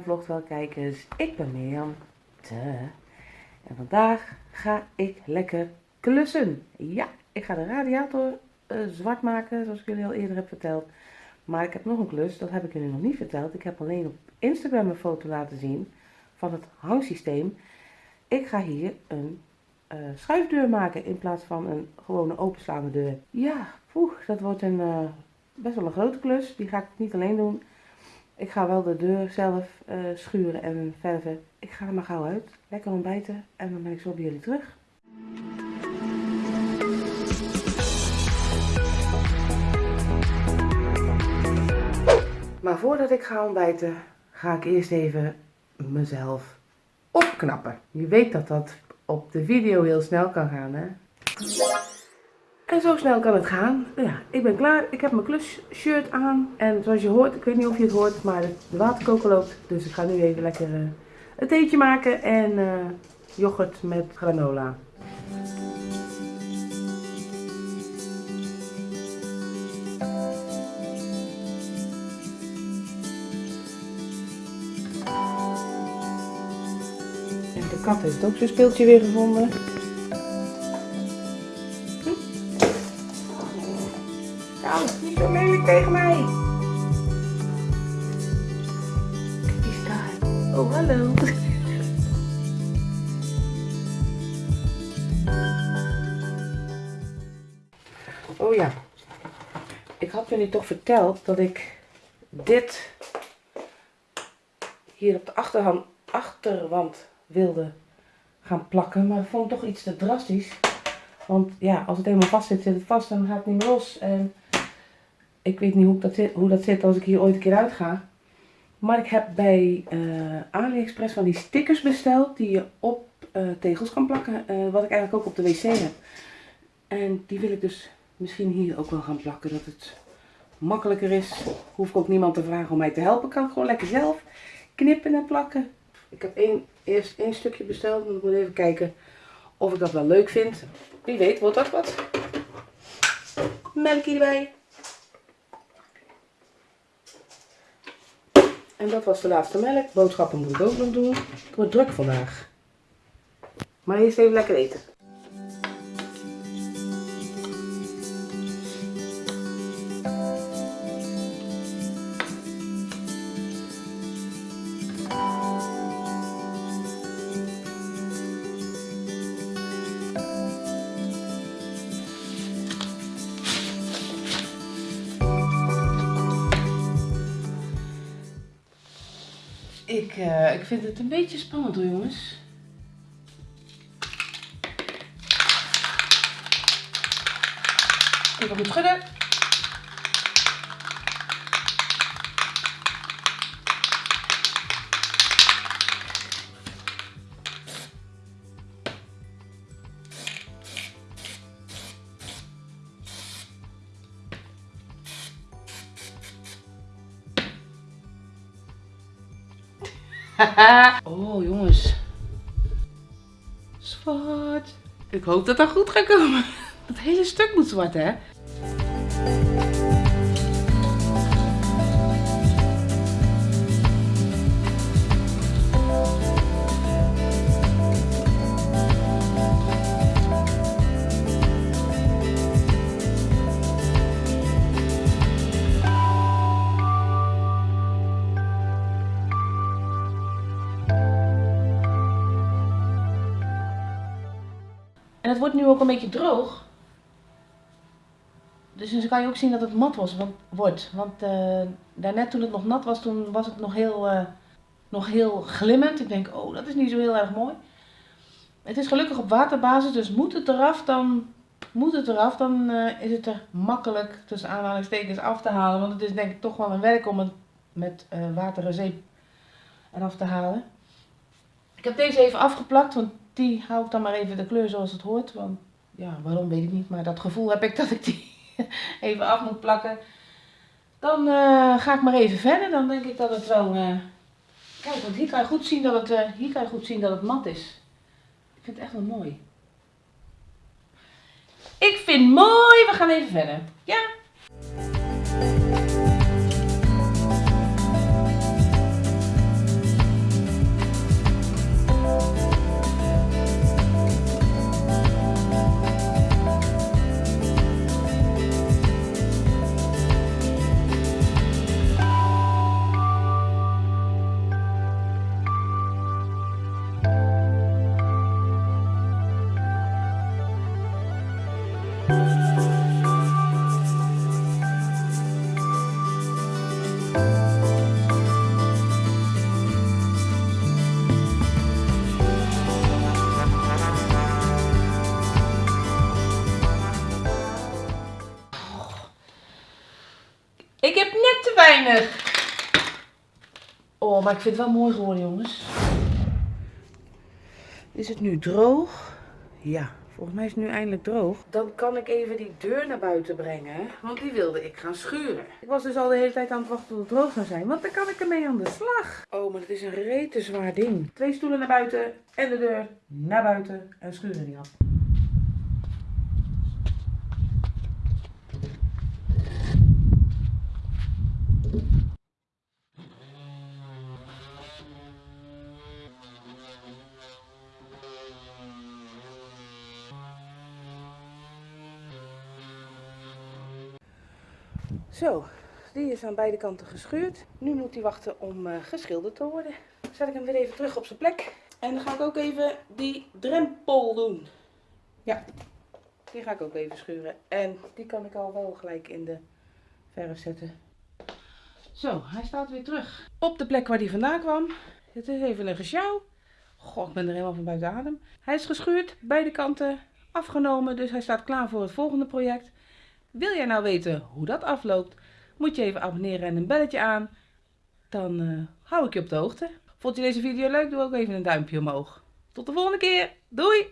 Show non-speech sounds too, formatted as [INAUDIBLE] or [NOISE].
Vlogt wel kijkers. Ik ben Mirjam. Te. En vandaag ga ik lekker klussen. Ja, ik ga de radiator uh, zwart maken, zoals ik jullie al eerder heb verteld. Maar ik heb nog een klus, dat heb ik jullie nog niet verteld. Ik heb alleen op Instagram een foto laten zien van het hangsysteem. Ik ga hier een uh, schuifdeur maken in plaats van een gewone openslaande deur. Ja, poeh, dat wordt een, uh, best wel een grote klus. Die ga ik niet alleen doen. Ik ga wel de deur zelf uh, schuren en verven. Ik ga er maar gauw uit. Lekker ontbijten en dan ben ik zo bij jullie terug. Maar voordat ik ga ontbijten, ga ik eerst even mezelf opknappen. Je weet dat dat op de video heel snel kan gaan, hè? En zo snel kan het gaan. Ja, ik ben klaar. Ik heb mijn klusshirt aan. En zoals je hoort, ik weet niet of je het hoort, maar de waterkoker loopt. Dus ik ga nu even lekker uh, een theetje maken en uh, yoghurt met granola. En de kat heeft ook zijn speeltje weer gevonden. Tegen mij. Eens daar. Oh, hallo. Oh ja. Ik had jullie toch verteld dat ik dit hier op de achterhand, achterwand wilde gaan plakken. Maar ik vond het toch iets te drastisch. Want ja, als het helemaal vast zit, zit het vast en dan gaat het niet meer los. En ik weet niet hoe dat, zit, hoe dat zit als ik hier ooit een keer uit ga. Maar ik heb bij uh, AliExpress van die stickers besteld die je op uh, tegels kan plakken. Uh, wat ik eigenlijk ook op de wc heb. En die wil ik dus misschien hier ook wel gaan plakken. Dat het makkelijker is. Hoef ik ook niemand te vragen om mij te helpen. Kan gewoon lekker zelf knippen en plakken. Ik heb één, eerst één stukje besteld. Ik moet even kijken of ik dat wel leuk vind. Wie weet wordt dat wat. Melkje erbij. En dat was de laatste melk. Boodschappen moet ik ook nog doen. Het wordt druk vandaag. Maar eerst even lekker eten. Ik, uh, ik vind het een beetje spannend hoor jongens. Even goed schudden. [LAUGHS] oh jongens. Zwart. Ik hoop dat dat goed gaat komen. [LAUGHS] Dat hele stuk moet zwart hè. En het wordt nu ook een beetje droog. Dus dan kan je ook zien dat het mat was, wordt. Want uh, daarnet toen het nog nat was, toen was het nog heel, uh, nog heel glimmend. Ik denk, oh dat is niet zo heel erg mooi. Het is gelukkig op waterbasis, dus moet het eraf, dan moet het eraf. Dan uh, is het er makkelijk tussen aanhalingstekens af te halen. Want het is denk ik toch wel een werk om het met water en zeep eraf te halen. Ik heb deze even afgeplakt, want die hou ik dan maar even de kleur zoals het hoort. Want ja, waarom weet ik niet. Maar dat gevoel heb ik [LAUGHS] dat ik die even af moet plakken. Dan uh, ga ik maar even verder. Dan denk ik dat het wel... Uh... Kijk, want hier kan je goed zien dat het, uh, hier kan je goed zien dat het mat is. Ik vind het echt wel mooi. Ik vind mooi. We gaan even verder. Ja? Te weinig. Oh, maar ik vind het wel mooi geworden, jongens. Is het nu droog? Ja, volgens mij is het nu eindelijk droog. Dan kan ik even die deur naar buiten brengen, want die wilde ik gaan schuren. Ik was dus al de hele tijd aan het wachten tot het droog zou zijn, want dan kan ik ermee aan de slag. Oh, maar het is een rete zwaar ding. Twee stoelen naar buiten en de deur naar buiten en schuren die af. Zo, die is aan beide kanten geschuurd. Nu moet hij wachten om uh, geschilderd te worden. Dan zet ik hem weer even terug op zijn plek. En dan ga ik ook even die drempel doen. Ja, die ga ik ook even schuren. En die kan ik al wel gelijk in de verf zetten. Zo, hij staat weer terug. Op de plek waar hij vandaan kwam. Het is even een gesjouw. God, ik ben er helemaal van buiten adem. Hij is geschuurd, beide kanten afgenomen. Dus hij staat klaar voor het volgende project. Wil jij nou weten hoe dat afloopt? Moet je even abonneren en een belletje aan. Dan uh, hou ik je op de hoogte. Vond je deze video leuk? Doe ook even een duimpje omhoog. Tot de volgende keer. Doei!